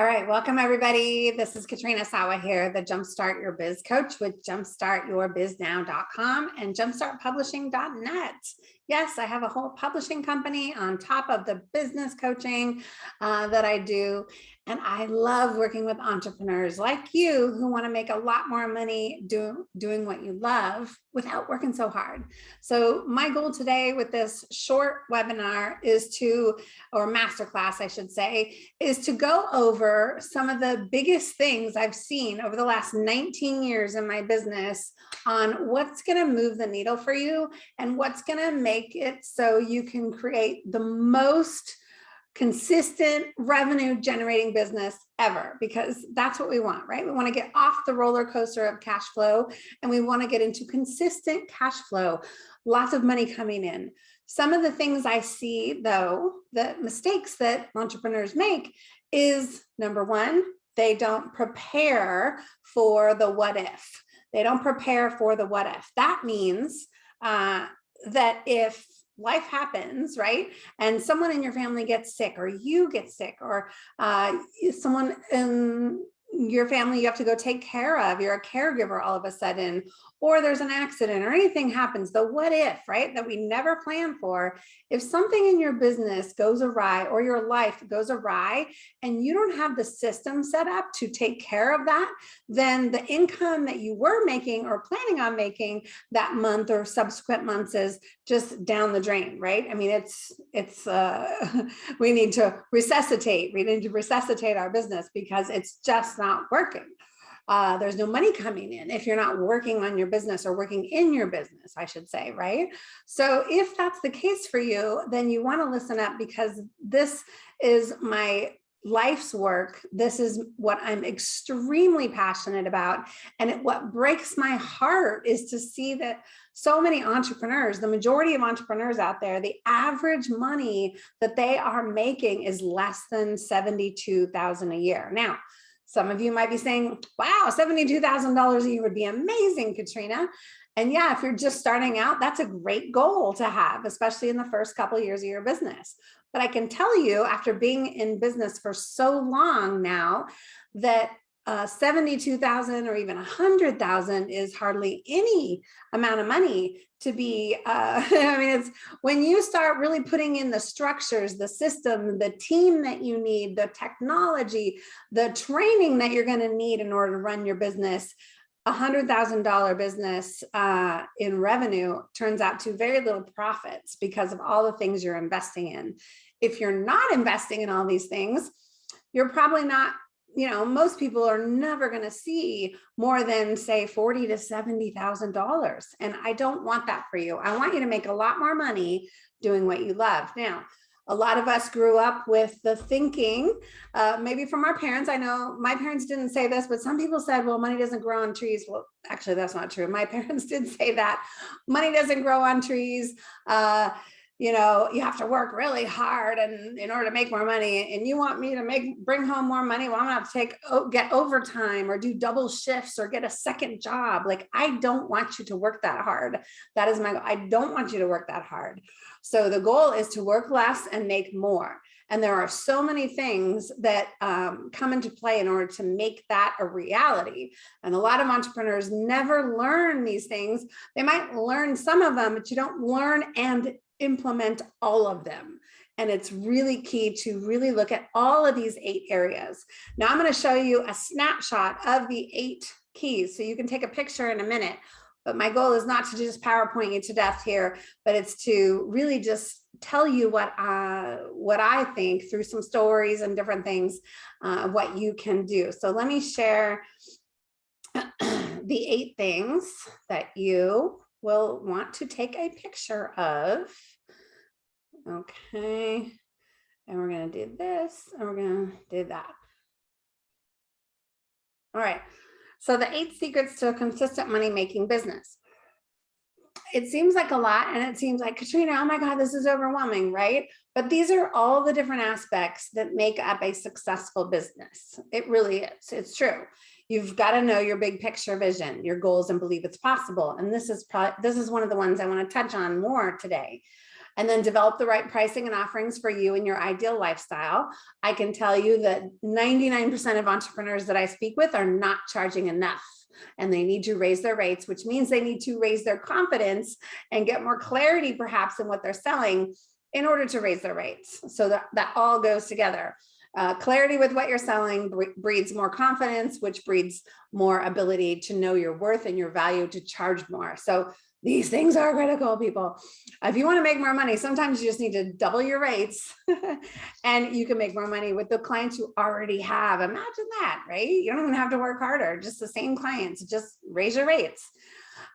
All right, welcome everybody. This is Katrina Sawa here, the Jumpstart Your Biz Coach with jumpstartyourbiznow.com and jumpstartpublishing.net. Yes, I have a whole publishing company on top of the business coaching uh, that I do. And I love working with entrepreneurs like you who want to make a lot more money do, doing what you love without working so hard. So my goal today with this short webinar is to, or masterclass, I should say, is to go over some of the biggest things I've seen over the last 19 years in my business on what's going to move the needle for you and what's going to make it so you can create the most consistent revenue generating business ever because that's what we want, right? We want to get off the roller coaster of cash flow and we want to get into consistent cash flow, lots of money coming in. Some of the things I see though, the mistakes that entrepreneurs make is number one, they don't prepare for the what if. They don't prepare for the what if. That means uh, that if life happens, right? And someone in your family gets sick or you get sick or uh, someone in your family you have to go take care of, you're a caregiver all of a sudden, or there's an accident or anything happens, the what if, right, that we never plan for, if something in your business goes awry or your life goes awry and you don't have the system set up to take care of that, then the income that you were making or planning on making that month or subsequent months is just down the drain, right? I mean, it's, it's, uh, we need to resuscitate, we need to resuscitate our business because it's just not working uh, there's no money coming in if you're not working on your business or working in your business, I should say, right? So if that's the case for you, then you want to listen up because this is my life's work. This is what I'm extremely passionate about. And it, what breaks my heart is to see that so many entrepreneurs, the majority of entrepreneurs out there, the average money that they are making is less than 72,000 a year. Now, some of you might be saying, wow, $72,000 a year would be amazing, Katrina. And yeah, if you're just starting out, that's a great goal to have, especially in the first couple of years of your business. But I can tell you after being in business for so long now that uh, 72,000 or even 100,000 is hardly any amount of money to be, uh, I mean, it's when you start really putting in the structures, the system, the team that you need, the technology, the training that you're going to need in order to run your business, a hundred thousand dollar business uh, in revenue turns out to very little profits because of all the things you're investing in. If you're not investing in all these things, you're probably not you know, most people are never going to see more than say 40 to $70,000. And I don't want that for you. I want you to make a lot more money doing what you love. Now, a lot of us grew up with the thinking, uh, maybe from our parents. I know my parents didn't say this, but some people said, well, money doesn't grow on trees. Well, actually, that's not true. My parents did say that money doesn't grow on trees. Uh, you know, you have to work really hard and in order to make more money and you want me to make bring home more money, well, I'm gonna have to take get overtime or do double shifts or get a second job. Like I don't want you to work that hard. That is my I don't want you to work that hard. So the goal is to work less and make more. And there are so many things that um, come into play in order to make that a reality. And a lot of entrepreneurs never learn these things. They might learn some of them, but you don't learn and implement all of them. And it's really key to really look at all of these eight areas. Now I'm going to show you a snapshot of the eight keys. So you can take a picture in a minute, but my goal is not to just PowerPoint you to death here, but it's to really just tell you what uh, what I think through some stories and different things, uh, what you can do. So let me share the eight things that you will want to take a picture of. Okay. And we're going to do this and we're going to do that. All right. So the eight secrets to a consistent money making business. It seems like a lot and it seems like Katrina, oh my God, this is overwhelming, right? But these are all the different aspects that make up a successful business. It really is. It's true. You've got to know your big picture vision, your goals and believe it's possible. And this is this is one of the ones I want to touch on more today. and then develop the right pricing and offerings for you and your ideal lifestyle. I can tell you that 99% of entrepreneurs that I speak with are not charging enough and they need to raise their rates, which means they need to raise their confidence and get more clarity perhaps in what they're selling in order to raise their rates. So that, that all goes together. Uh, clarity with what you're selling breeds more confidence, which breeds more ability to know your worth and your value to charge more. So these things are critical, people. If you want to make more money, sometimes you just need to double your rates and you can make more money with the clients you already have. Imagine that, right? You don't even have to work harder, just the same clients, just raise your rates.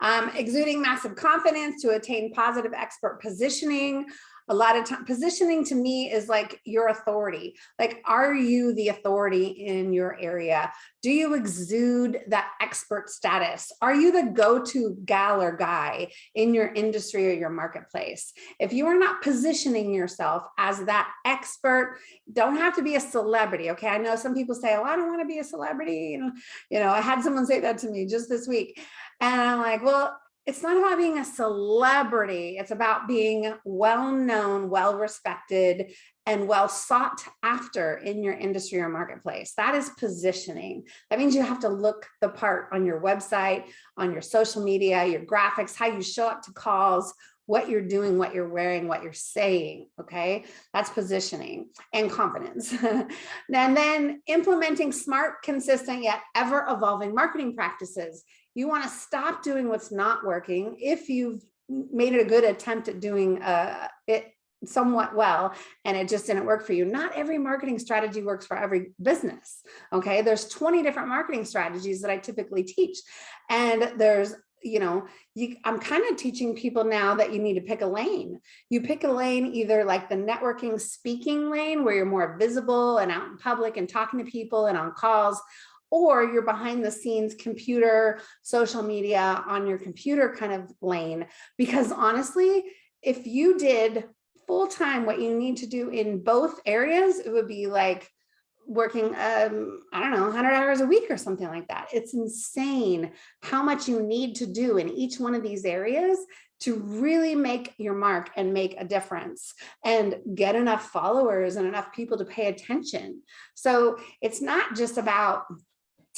Um, exuding massive confidence to attain positive expert positioning, a lot of time positioning to me is like your authority. Like are you the authority in your area? Do you exude that expert status? Are you the go-to gal or guy in your industry or your marketplace? If you are not positioning yourself as that expert don't have to be a celebrity okay? I know some people say oh i don't want to be a celebrity you know you know i had someone say that to me just this week and i'm like well it's not about being a celebrity. It's about being well-known, well-respected, and well sought after in your industry or marketplace. That is positioning. That means you have to look the part on your website, on your social media, your graphics, how you show up to calls, what you're doing, what you're wearing, what you're saying, okay? That's positioning and confidence. and then implementing smart, consistent, yet ever evolving marketing practices. You wanna stop doing what's not working if you've made it a good attempt at doing uh, it somewhat well and it just didn't work for you. Not every marketing strategy works for every business. Okay, there's 20 different marketing strategies that I typically teach. And there's you know, you, I'm kind of teaching people now that you need to pick a lane. You pick a lane, either like the networking speaking lane where you're more visible and out in public and talking to people and on calls, or you're behind the scenes computer, social media on your computer kind of lane. Because honestly, if you did full time what you need to do in both areas, it would be like working, um, I don't know, 100 hours a week or something like that. It's insane how much you need to do in each one of these areas to really make your mark and make a difference and get enough followers and enough people to pay attention. So it's not just about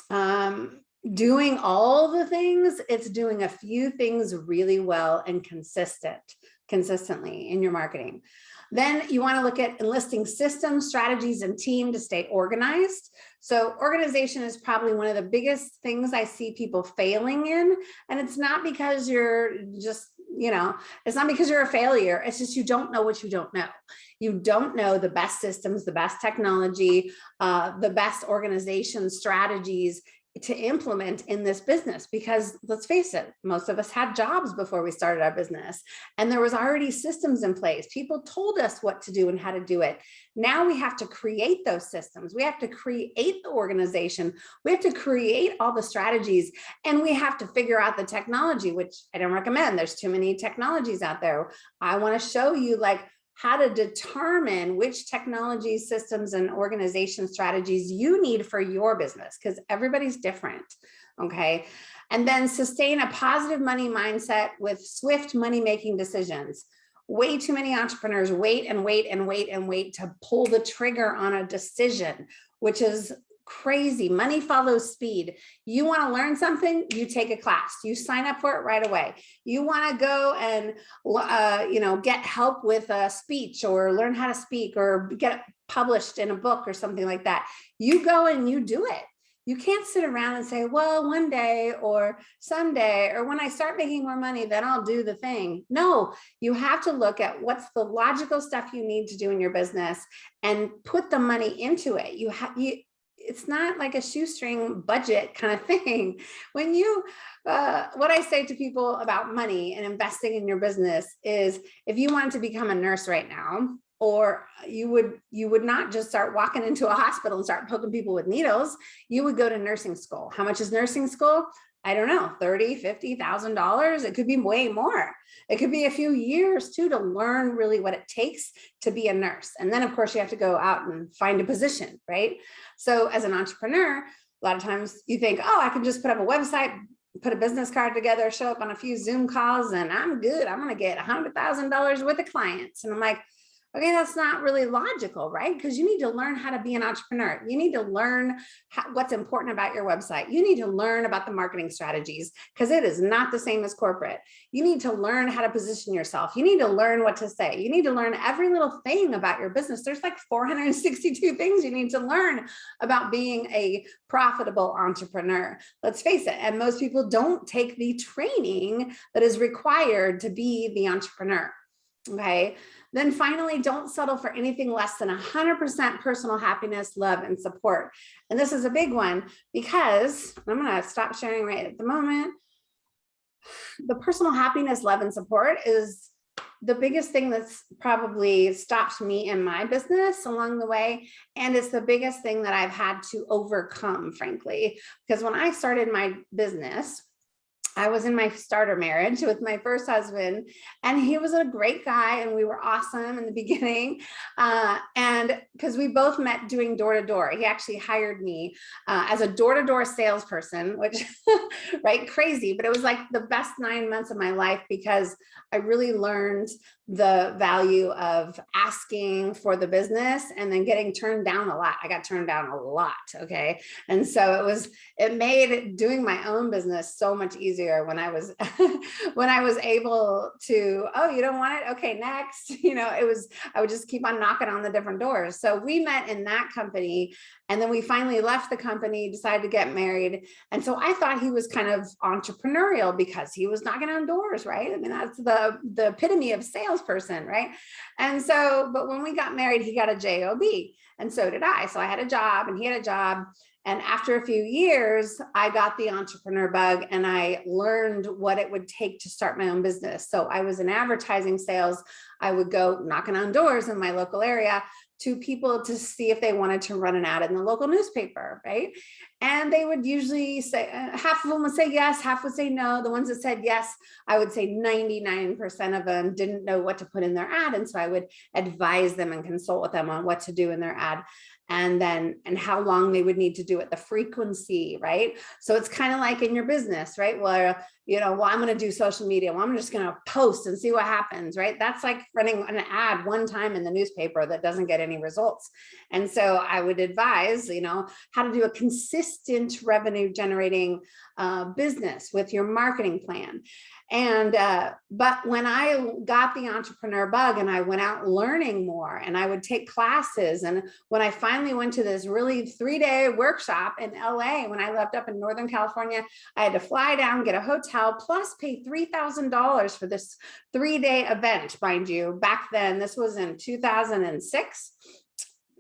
um, doing all the things, it's doing a few things really well and consistent, consistently in your marketing. Then you want to look at enlisting systems, strategies, and team to stay organized. So organization is probably one of the biggest things I see people failing in. And it's not because you're just, you know, it's not because you're a failure. It's just you don't know what you don't know. You don't know the best systems, the best technology, uh, the best organization strategies to implement in this business because let's face it most of us had jobs before we started our business and there was already systems in place. People told us what to do and how to do it. Now we have to create those systems. We have to create the organization. We have to create all the strategies and we have to figure out the technology which i don't recommend. There's too many technologies out there. I want to show you like how to determine which technology systems and organization strategies you need for your business because everybody's different okay? And then sustain a positive money mindset with swift money making decisions. Way too many entrepreneurs wait and wait and wait and wait to pull the trigger on a decision which is crazy. Money follows speed. You want to learn something, you take a class, you sign up for it right away. You want to go and, uh, you know, get help with a speech or learn how to speak or get published in a book or something like that. You go and you do it. You can't sit around and say, well, one day or someday, or when I start making more money, then I'll do the thing. No, you have to look at what's the logical stuff you need to do in your business and put the money into it. You have you it's not like a shoestring budget kind of thing. When you, uh, what I say to people about money and investing in your business is if you wanted to become a nurse right now, or you would you would not just start walking into a hospital and start poking people with needles you would go to nursing school how much is nursing school I don't know, 30, 50,000 dollars. It could be way more. It could be a few years too to learn really what it takes to be a nurse. And then of course you have to go out and find a position, right? So as an entrepreneur, a lot of times you think, oh, I can just put up a website, put a business card together, show up on a few Zoom calls and I'm good. I'm going to get a hundred thousand dollars worth of clients. And I'm like, Okay, that's not really logical, right? Because you need to learn how to be an entrepreneur. You need to learn how, what's important about your website. You need to learn about the marketing strategies because it is not the same as corporate. You need to learn how to position yourself. You need to learn what to say. You need to learn every little thing about your business. There's like 462 things you need to learn about being a profitable entrepreneur. Let's face it. And most people don't take the training that is required to be the entrepreneur. Okay. Then finally, don't settle for anything less than 100% personal happiness, love, and support. And this is a big one because I'm going to stop sharing right at the moment. The personal happiness, love, and support is the biggest thing that's probably stopped me in my business along the way. And it's the biggest thing that I've had to overcome, frankly, because when I started my business, I was in my starter marriage with my first husband and he was a great guy and we were awesome in the beginning. Uh, and because we both met doing door to door, he actually hired me uh, as a door to door salesperson, which right, crazy, but it was like the best nine months of my life because I really learned the value of asking for the business and then getting turned down a lot. I got turned down a lot. Okay. And so it was, it made doing my own business so much easier when I was, when I was able to, oh, you don't want it? Okay, next, you know, it was, I would just keep on knocking on the different doors. So we met in that company and then we finally left the company, decided to get married. And so I thought he was kind of entrepreneurial because he was knocking on doors, right? I mean, that's the, the epitome of salesperson, right? And so, but when we got married, he got a job and so did I. So I had a job and he had a job. And after a few years, I got the entrepreneur bug and I learned what it would take to start my own business. So I was in advertising sales. I would go knocking on doors in my local area to people to see if they wanted to run an ad in the local newspaper, right? And they would usually say, uh, half of them would say yes, half would say no. The ones that said yes, I would say 99% of them didn't know what to put in their ad. And so I would advise them and consult with them on what to do in their ad and then and how long they would need to do it the frequency right? So it's kind of like in your business right? Where you know well i'm going to do social media. Well i'm just going to post and see what happens right? That's like running an ad one time in the newspaper that doesn't get any results. And so i would advise you know how to do a consistent revenue generating uh, business with your marketing plan and, uh, but when I got the entrepreneur bug and I went out learning more and I would take classes. And when I finally went to this really three day workshop in LA, when I left up in Northern California, I had to fly down, get a hotel, plus pay $3,000 for this three day event, mind you, back then, this was in 2006.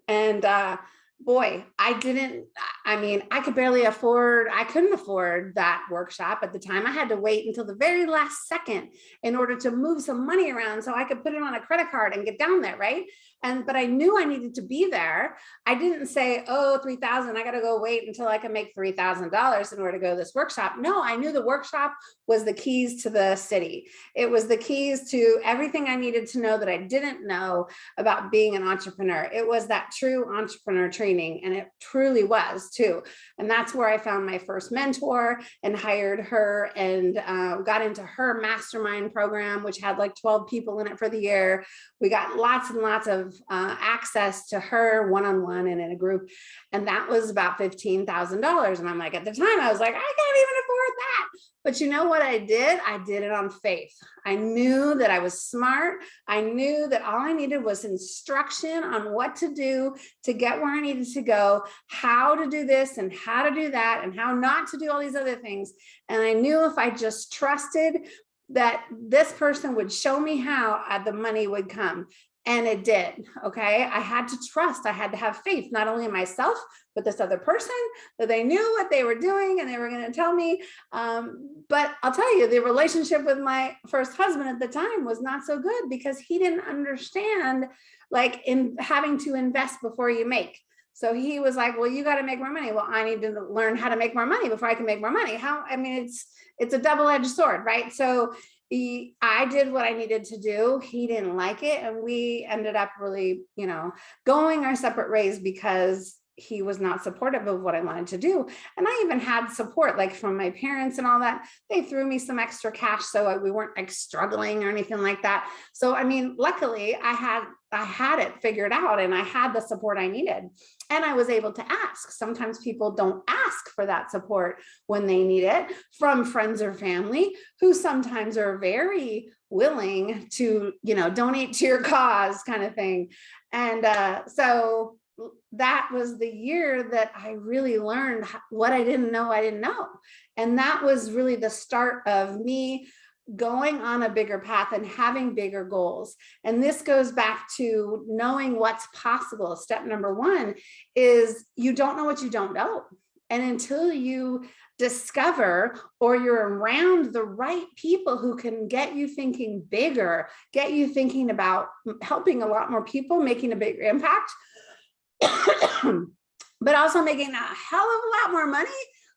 And, uh, boy, I didn't, I mean, I could barely afford, I couldn't afford that workshop at the time. I had to wait until the very last second in order to move some money around so I could put it on a credit card and get down there, right? And, but I knew I needed to be there. I didn't say, oh, 3000 I got to go wait until I can make $3,000 in order to go to this workshop. No, I knew the workshop was the keys to the city. It was the keys to everything I needed to know that I didn't know about being an entrepreneur. It was that true entrepreneur training and it truly was too. And that's where I found my first mentor and hired her and uh, got into her mastermind program, which had like 12 people in it for the year. We got lots and lots of uh, access to her one-on-one -on -one and in a group. And that was about $15,000. And I'm like, at the time I was like, I can't even afford that. But you know what I did? I did it on faith. I knew that I was smart. I knew that all I needed was instruction on what to do to get where I needed to go, how to do this and how to do that and how not to do all these other things. And I knew if I just trusted that this person would show me how uh, the money would come. And it did, okay? I had to trust, I had to have faith, not only in myself, but this other person, that they knew what they were doing and they were gonna tell me. Um, but I'll tell you, the relationship with my first husband at the time was not so good because he didn't understand like in having to invest before you make. So he was like, well, you got to make more money. Well, I need to learn how to make more money before I can make more money. How, I mean, it's, it's a double-edged sword, right? So I did what I needed to do. He didn't like it. And we ended up really, you know, going our separate ways because he was not supportive of what I wanted to do. And I even had support like from my parents and all that. They threw me some extra cash so we weren't like struggling or anything like that. So I mean, luckily I had I had it figured out and I had the support I needed. And I was able to ask. Sometimes people don't ask for that support when they need it from friends or family who sometimes are very willing to, you know, donate to your cause kind of thing. And uh, so that was the year that I really learned what I didn't know I didn't know. And that was really the start of me going on a bigger path and having bigger goals. And this goes back to knowing what's possible. Step number one is you don't know what you don't know. And until you discover or you're around the right people who can get you thinking bigger, get you thinking about helping a lot more people, making a bigger impact, but also making a hell of a lot more money.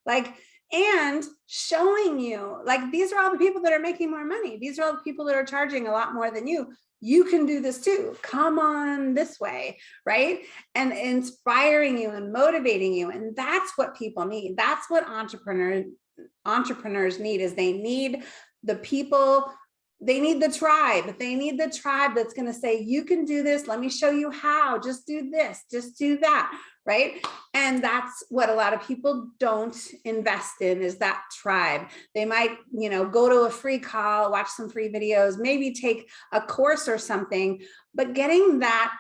Like, and showing you like these are all the people that are making more money. These are all the people that are charging a lot more than you. You can do this too. Come on this way, right? And inspiring you and motivating you. And that's what people need. That's what entrepreneurs entrepreneurs need is they need the people they need the tribe. They need the tribe that's going to say, you can do this. Let me show you how. Just do this. Just do that right? And that's what a lot of people don't invest in is that tribe. They might, you know, go to a free call, watch some free videos, maybe take a course or something, but getting that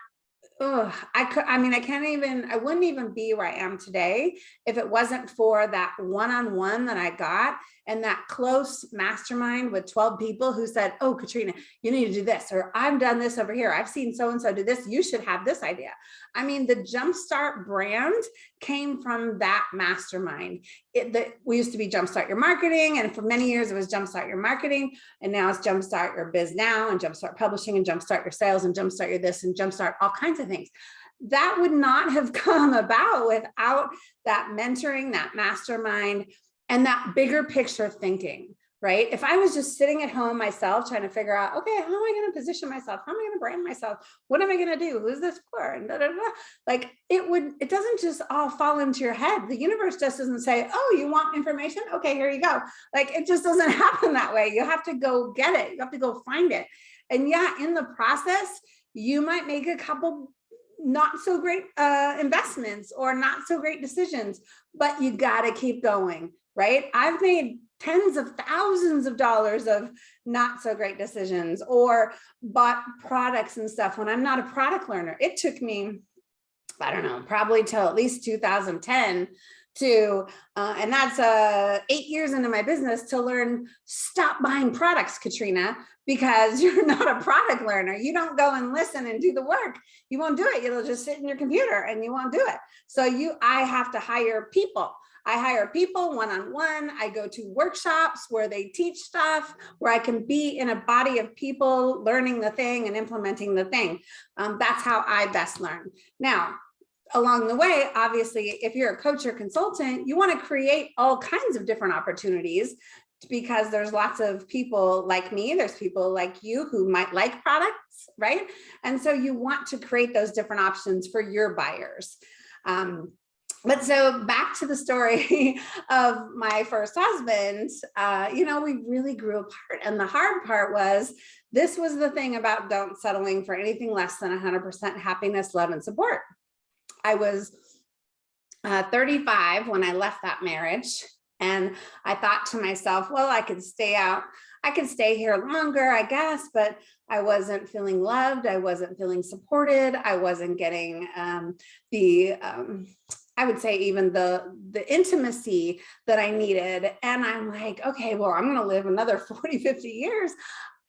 oh, I could, I mean, I can't even, I wouldn't even be where I am today if it wasn't for that one-on-one -on -one that I got and that close mastermind with 12 people who said, oh, Katrina, you need to do this, or I've done this over here. I've seen so-and-so do this. You should have this idea. I mean, the Jumpstart brand came from that mastermind. It, the, we used to be Jumpstart Your Marketing, and for many years it was Jumpstart Your Marketing, and now it's Jumpstart Your Biz Now, and Jumpstart Publishing, and Jumpstart Your Sales, and Jumpstart Your this, and Jumpstart all kinds of things that would not have come about without that mentoring, that mastermind, and that bigger picture thinking, right? If I was just sitting at home myself trying to figure out, okay, how am I going to position myself? How am I going to brand myself? What am I going to do? Who's this for? And da, da, da. like it would, it doesn't just all fall into your head. The universe just doesn't say, oh, you want information? Okay, here you go. Like it just doesn't happen that way. You have to go get it. You have to go find it. And yeah, in the process, you might make a couple not so great uh, investments or not so great decisions, but you got to keep going right? I've made tens of thousands of dollars of not so great decisions or bought products and stuff when I'm not a product learner. It took me, I don't know, probably till at least 2010 to, uh, and that's uh, eight years into my business to learn, stop buying products, Katrina, because you're not a product learner. You don't go and listen and do the work. You won't do it. You'll just sit in your computer and you won't do it. So you, I have to hire people I hire people one-on-one. -on -one. I go to workshops where they teach stuff, where I can be in a body of people learning the thing and implementing the thing. Um, that's how I best learn. Now, along the way, obviously, if you're a coach or consultant, you want to create all kinds of different opportunities because there's lots of people like me, there's people like you who might like products, right? And so you want to create those different options for your buyers. Um, but so back to the story of my first husband, uh, you know, we really grew apart. And the hard part was, this was the thing about don't settling for anything less than 100% happiness, love, and support. I was uh, 35 when I left that marriage. And I thought to myself, well, I could stay out. I could stay here longer, I guess, but I wasn't feeling loved. I wasn't feeling supported. I wasn't getting um, the um, I would say even the, the intimacy that I needed. And I'm like, okay, well, I'm to live another 40, 50 years.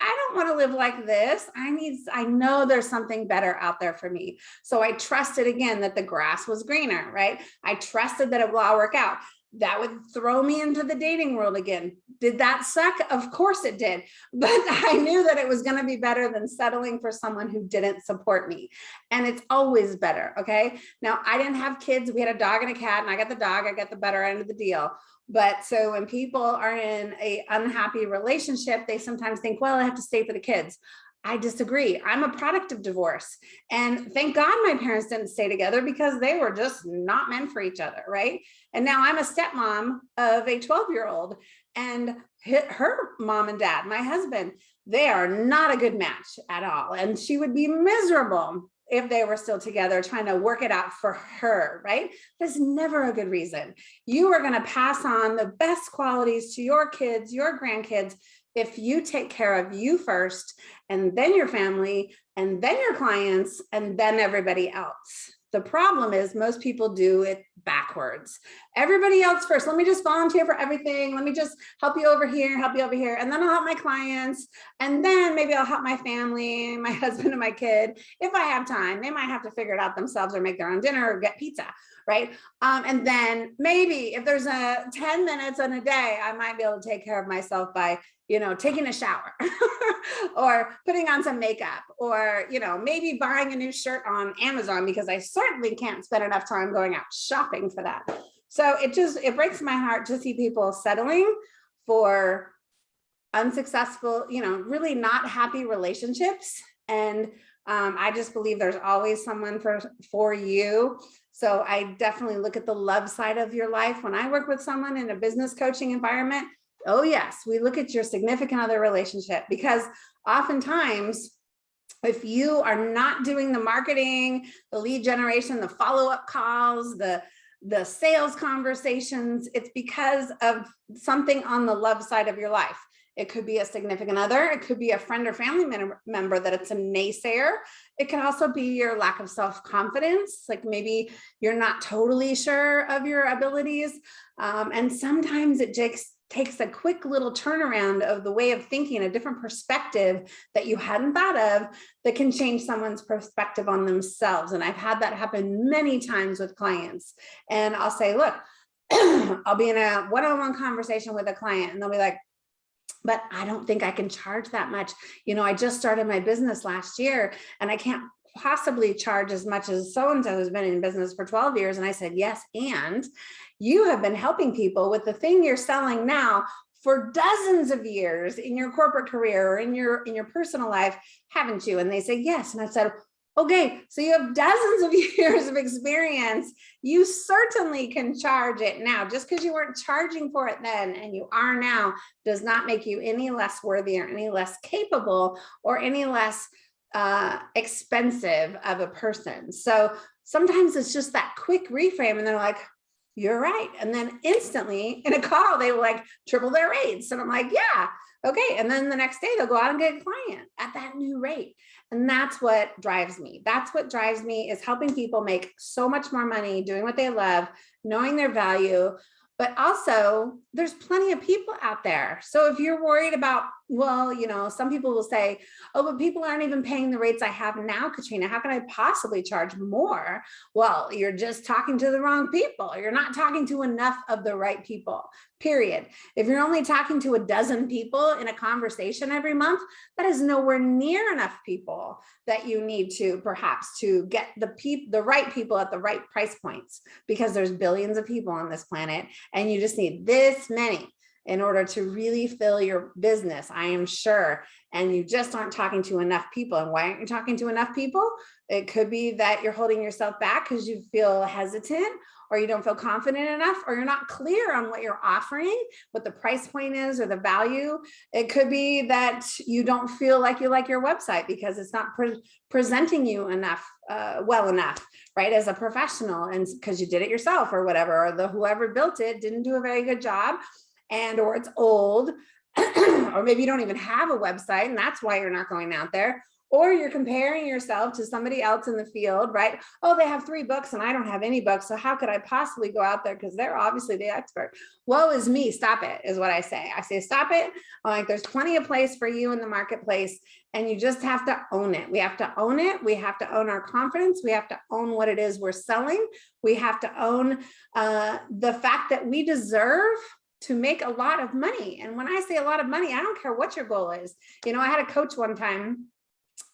I don't want to live like this. I need, I know there's something better out there for me. So I trusted again that the grass was greener, right? I trusted that it will all work out that would throw me into the dating world again. Did that suck? Of course it did. But I knew that it was going to be better than settling for someone who didn't support me. And it's always better. Okay. Now I didn't have kids. We had a dog and a cat and I got the dog. I got the better end of the deal. But so when people are in a unhappy relationship, they sometimes think, well, I have to stay for the kids. I disagree. I'm a product of divorce. And thank God my parents didn't stay together because they were just not meant for each other, right? And now I'm a stepmom of a 12 year old and her mom and dad, my husband, they are not a good match at all. And she would be miserable if they were still together trying to work it out for her, right? There's never a good reason. You are going to pass on the best qualities to your kids, your grandkids, if you take care of you first and then your family and then your clients and then everybody else. The problem is most people do it backwards. Everybody else first. Let me just volunteer for everything. Let me just help you over here, help you over here. And then I'll help my clients. And then maybe I'll help my family, my husband and my kid. If I have time, they might have to figure it out themselves or make their own dinner or get pizza, right? Um, and then maybe if there's a 10 minutes in a day, I might be able to take care of myself by you know, taking a shower or putting on some makeup or, you know, maybe buying a new shirt on Amazon because I certainly can't spend enough time going out shopping for that. So it just, it breaks my heart to see people settling for unsuccessful, you know, really not happy relationships. And um, I just believe there's always someone for, for you. So I definitely look at the love side of your life. When I work with someone in a business coaching environment, oh yes, we look at your significant other relationship because oftentimes if you are not doing the marketing, the lead generation, the follow-up calls, the the sales conversations, it's because of something on the love side of your life. It could be a significant other. It could be a friend or family member that it's a naysayer. It can also be your lack of self-confidence. Like maybe you're not totally sure of your abilities. Um, and sometimes it takes, takes a quick little turnaround of the way of thinking, a different perspective that you hadn't thought of that can change someone's perspective on themselves. And I've had that happen many times with clients. And I'll say, look, I'll be in a one-on-one -on -one conversation with a client and they'll be like, but I don't think I can charge that much. You know, I just started my business last year and I can't possibly charge as much as so-and-so who's been in business for 12 years. And I said, yes, and you have been helping people with the thing you're selling now for dozens of years in your corporate career or in your in your personal life, haven't you? And they say, yes. And I said, okay, so you have dozens of years of experience. You certainly can charge it now. Just because you weren't charging for it then and you are now does not make you any less worthy or any less capable or any less uh, expensive of a person. So sometimes it's just that quick reframe and they're like, you're right. And then instantly in a call, they will like triple their rates. And I'm like, yeah, okay. And then the next day they'll go out and get a client at that new rate. And that's what drives me. That's what drives me is helping people make so much more money doing what they love, knowing their value, but also there's plenty of people out there. So if you're worried about, well, you know, some people will say, oh, but people aren't even paying the rates I have now, Katrina, how can I possibly charge more? Well, you're just talking to the wrong people. You're not talking to enough of the right people, period. If you're only talking to a dozen people in a conversation every month, that is nowhere near enough people that you need to perhaps to get the people, the right people at the right price points, because there's billions of people on this planet and you just need this many in order to really fill your business, I am sure. And you just aren't talking to enough people. And why aren't you talking to enough people? It could be that you're holding yourself back because you feel hesitant or you don't feel confident enough or you're not clear on what you're offering, what the price point is or the value. It could be that you don't feel like you like your website because it's not pre presenting you enough, uh, well enough, right, as a professional and because you did it yourself or whatever, or the whoever built it didn't do a very good job and or it's old or maybe you don't even have a website and that's why you're not going out there or you're comparing yourself to somebody else in the field, right? Oh, they have three books and I don't have any books. So how could I possibly go out there? Because they're obviously the expert. Woe is me, stop it, is what I say. I say, stop it. I'm like, there's plenty of place for you in the marketplace and you just have to own it. We have to own it. We have to own our confidence. We have to own what it is we're selling. We have to own uh, the fact that we deserve to make a lot of money. And when I say a lot of money, I don't care what your goal is. You know, I had a coach one time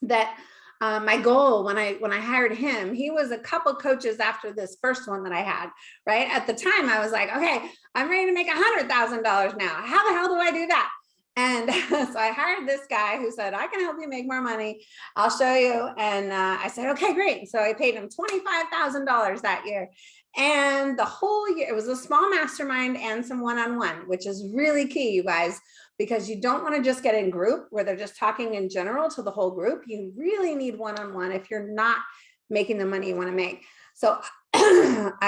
that uh, my goal when I when I hired him, he was a couple coaches after this first one that I had, right? At the time, I was like, okay, I'm ready to make a hundred thousand dollars now. How the hell do I do that? And so I hired this guy who said, I can help you make more money. I'll show you. And uh, I said, okay, great. So I paid him $25,000 that year. And the whole year, it was a small mastermind and some one-on-one, -on -one, which is really key, you guys, because you don't want to just get in group where they're just talking in general to the whole group. You really need one-on-one -on -one if you're not making the money you want to make. So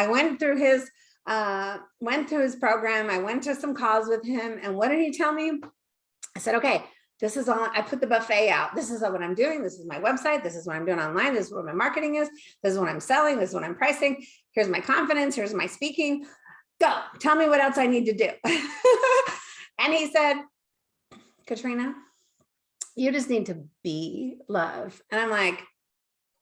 I went through his uh, went through his program. I went to some calls with him. And what did he tell me? I said, okay, this is all, I put the buffet out. This is what I'm doing. This is my website. This is what I'm doing online. This is what my marketing is. This is what I'm selling. This is what I'm pricing. Here's my confidence. Here's my speaking. Go, tell me what else I need to do. and he said, Katrina, you just need to be love. And I'm like,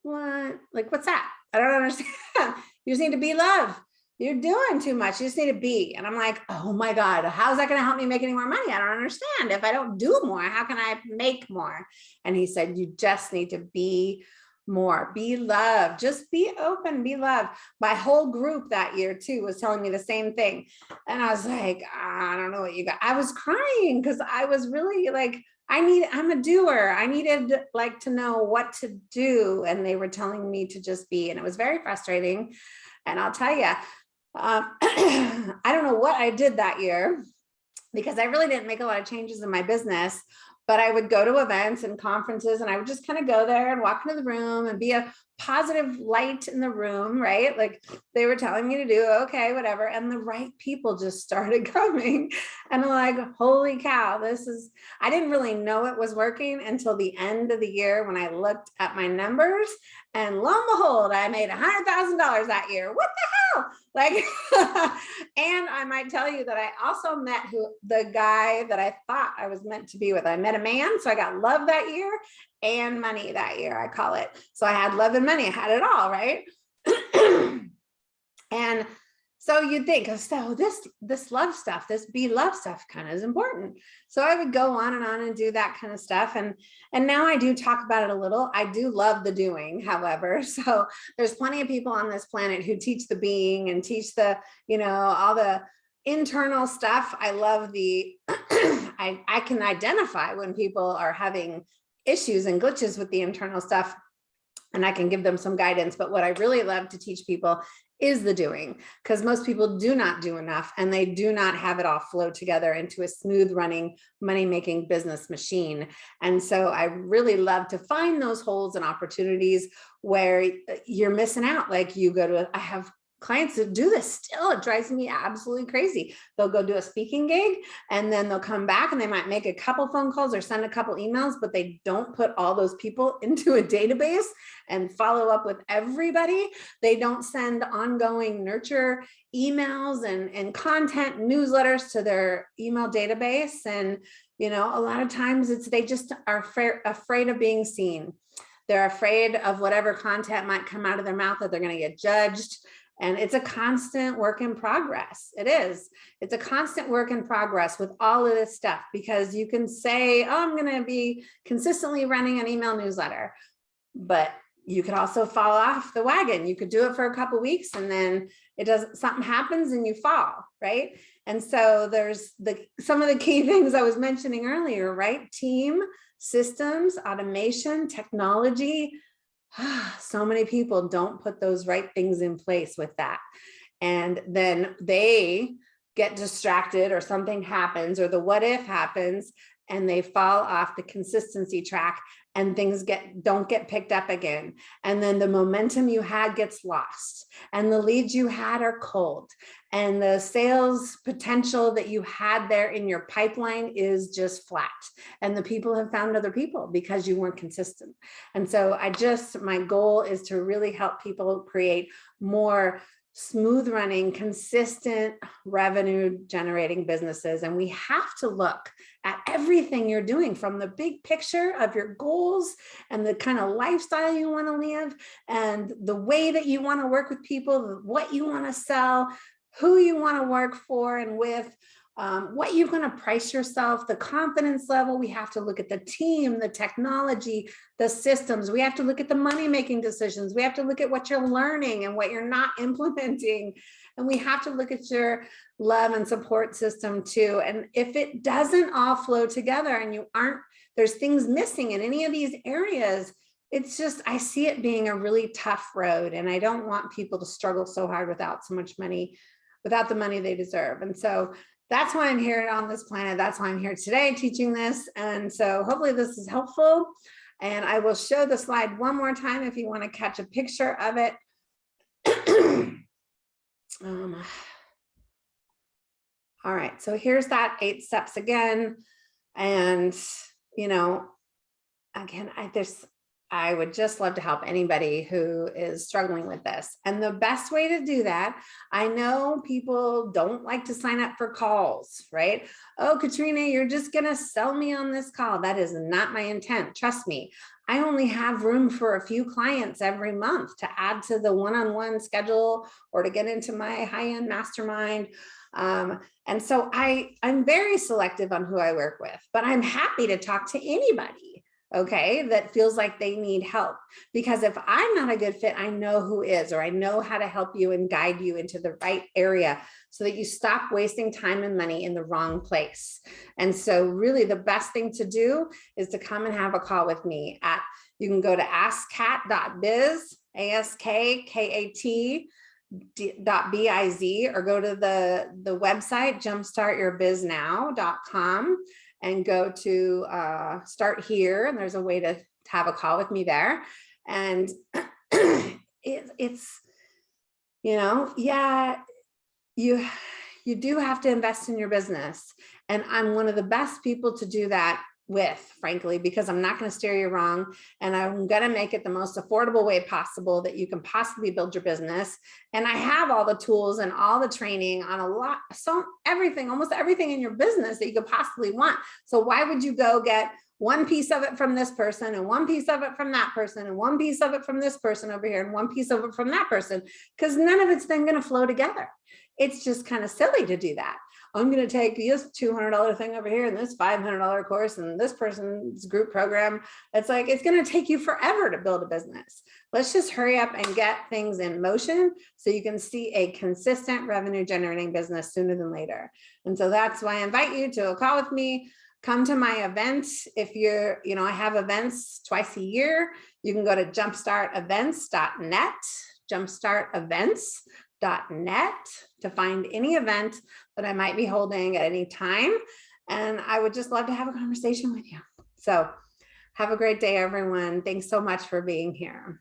what? Like, what's that? I don't understand. you just need to be love you're doing too much. You just need to be. And I'm like, oh my God, how's that going to help me make any more money? I don't understand. If I don't do more, how can I make more? And he said, you just need to be more, be loved, just be open, be loved. My whole group that year too was telling me the same thing. And I was like, I don't know what you got. I was crying because I was really like, I need, I'm a doer. I needed like to know what to do. And they were telling me to just be, and it was very frustrating. And I'll tell you, um, I don't know what I did that year because I really didn't make a lot of changes in my business, but I would go to events and conferences and I would just kind of go there and walk into the room and be a positive light in the room, right? Like they were telling me to do, okay, whatever. And the right people just started coming. And I'm like, holy cow, this is, I didn't really know it was working until the end of the year when I looked at my numbers and lo and behold, I made a $100,000 that year. What the hell? Like, and I might tell you that I also met who the guy that I thought I was meant to be with. I met a man, so I got love that year and money that year, I call it. So I had love and money, I had it all, right? and so you'd think, oh, so this this love stuff, this be love stuff kind of is important. So I would go on and on and do that kind of stuff. And, and now I do talk about it a little. I do love the doing, however. So there's plenty of people on this planet who teach the being and teach the, you know, all the internal stuff. I love the, I, I can identify when people are having issues and glitches with the internal stuff and I can give them some guidance. But what I really love to teach people is the doing because most people do not do enough and they do not have it all flow together into a smooth running money making business machine. And so I really love to find those holes and opportunities where uh, you're missing out. Like you go to, I have clients that do this still it drives me absolutely crazy. They'll go do a speaking gig and then they'll come back and they might make a couple phone calls or send a couple emails but they don't put all those people into a database and follow up with everybody. They don't send ongoing nurture emails and and content newsletters to their email database. And you know a lot of times it's they just are afraid of being seen. They're afraid of whatever content might come out of their mouth that they're going to get judged and it's a constant work in progress. It is. It's a constant work in progress with all of this stuff because you can say, oh, I'm going to be consistently running an email newsletter, but you could also fall off the wagon. You could do it for a couple weeks and then it does something happens and you fall, right? And so there's the some of the key things I was mentioning earlier, right? Team, systems, automation, technology, so many people don't put those right things in place with that. And then they get distracted or something happens or the what if happens and they fall off the consistency track and things get don't get picked up again. And then the momentum you had gets lost and the leads you had are cold. And the sales potential that you had there in your pipeline is just flat. And the people have found other people because you weren't consistent. And so i just my goal is to really help people create more smooth running, consistent revenue generating businesses. And we have to look at everything you're doing from the big picture of your goals and the kind of lifestyle you want to live and the way that you want to work with people, what you want to sell, who you want to work for and with, um, what you're going to price yourself, the confidence level. We have to look at the team, the technology, the systems. We have to look at the money making decisions. We have to look at what you're learning and what you're not implementing. And we have to look at your love and support system too. And if it doesn't all flow together and you aren't, there's things missing in any of these areas, it's just, I see it being a really tough road and I don't want people to struggle so hard without so much money, without the money they deserve. And so that's why I'm here on this planet. That's why I'm here today teaching this. And so hopefully this is helpful. And I will show the slide one more time if you want to catch a picture of it. um, all right, so here's that eight steps again. And, you know, again, I, there's I would just love to help anybody who is struggling with this. And the best way to do that, I know people don't like to sign up for calls, right? Oh, Katrina, you're just going to sell me on this call. That is not my intent. Trust me. I only have room for a few clients every month to add to the one-on-one -on -one schedule or to get into my high-end mastermind. Um, and so I, I'm very selective on who I work with, but I'm happy to talk to anybody okay, that feels like they need help. Because if I'm not a good fit, I know who is, or I know how to help you and guide you into the right area so that you stop wasting time and money in the wrong place. And so really the best thing to do is to come and have a call with me at, you can go to askkat.biz, A-S-K-K-A-T, dot .biz or go to the the website jumpstartyourbiznow.com and go to uh, start here. And there's a way to, have a call with me there. And it, it's, you know, yeah, you, you do have to invest in your business. And I'm one of the best people to do that with, frankly, because I'm not going to steer you wrong. And I'm going to make it the most affordable way possible that you can possibly build your business. And I have all the tools and all the training on a lot, so everything, almost everything in your business that you could possibly want. So why would you go get one piece of it from this person and one piece of it from that person and one piece of it from this person over here and one piece of it from that person? Because none of it's then going to flow together. It's just kind of silly to do that. I'm going to take this $200 thing over here and this $500 course and this person's group program. It's like, it's going to take you forever to build a business. Let's just hurry up and get things in motion so you can see a consistent revenue generating business sooner than later. And so that's why I invite you to a call with me. Come to my event. If you're, you know, I have events twice a year. You can go to jumpstartevents.net, jumpstartevents.net to find any event that I might be holding at any time. And I would just love to have a conversation with you. So have a great day, everyone. Thanks so much for being here.